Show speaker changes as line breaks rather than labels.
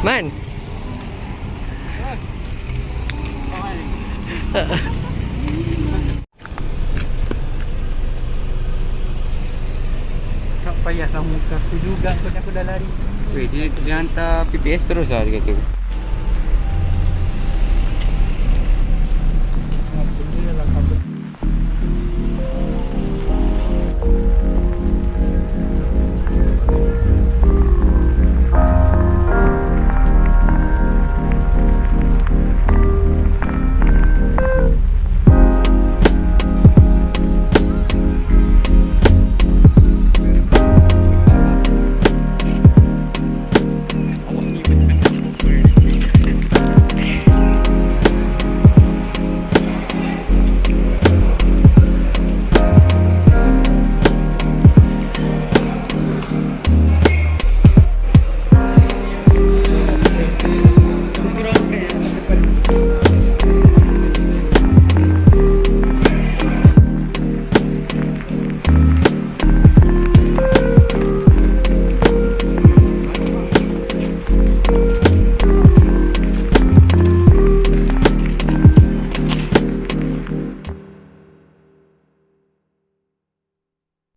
Man.
Tak payah sama muka aku juga Sebab aku dah lari
Weh, dia, dia hantar PPS terus lah dia kata.